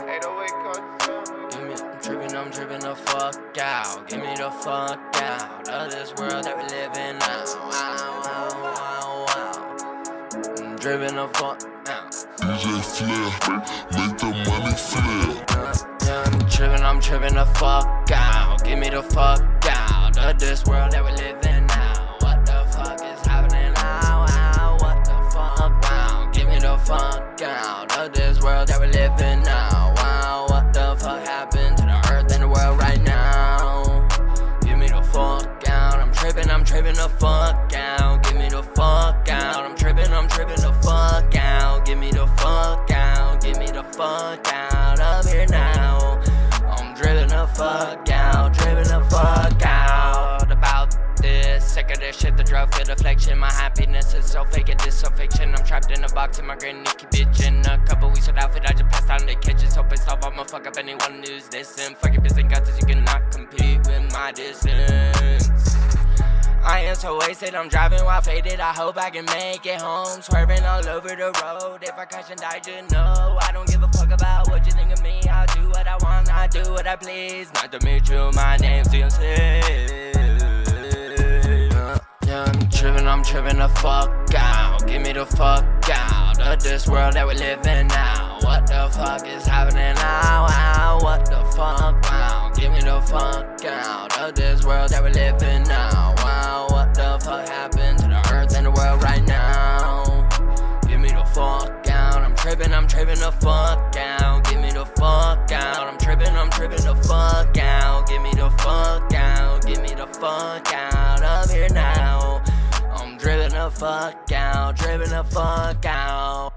Give me, I'm tripping, I'm tripping the fuck out. Give me the fuck out of this world that we live in now. Wow, wow, wow, wow. I'm dripping the fuck out. DJ Flair, make the money flare. Uh, yeah, I'm tripping, I'm tripping the fuck out. Give me the fuck out of this world that we live in now. What the fuck is happening now? Wow, what the fuck? Wow, give me the fuck out of this world that we live in now. Fuck out. Give me the fuck out. I'm tripping, I'm tripping the fuck out. Give me the fuck out. Give me the fuck out of here now. I'm dripping the fuck out. Dripping the fuck out about this. Sick of this shit, the drug fit affliction. My happiness is so fake, it is so fiction. I'm trapped in a box in my granny keep bitching. A couple weeks without fit, I just passed out in the kitchen. So pissed off, I'ma fuck up anyone who's this. fuck your business, guts, you cannot compete with my distance. I am so wasted, I'm driving while faded. I hope I can make it home. Swerving all over the road. If I crash and die, just know I don't give a fuck about what you think of me. I'll do what I want, I do what I please. Not to meet you, my name's DMC. Uh, yeah, I'm tripping, I'm tripping the fuck out. Give me the fuck out of this world that we live in now. What the fuck is happening now? What the fuck? Wow, give me the fuck out of this world that we live in now. The fuck happened to the earth and the world right now? Give me the fuck out. I'm tripping, I'm tripping the fuck out. Give me the fuck out. I'm tripping, I'm tripping the fuck out. Give me the fuck out. Give me the fuck out of here now. I'm dripping the fuck out, dripping the fuck out.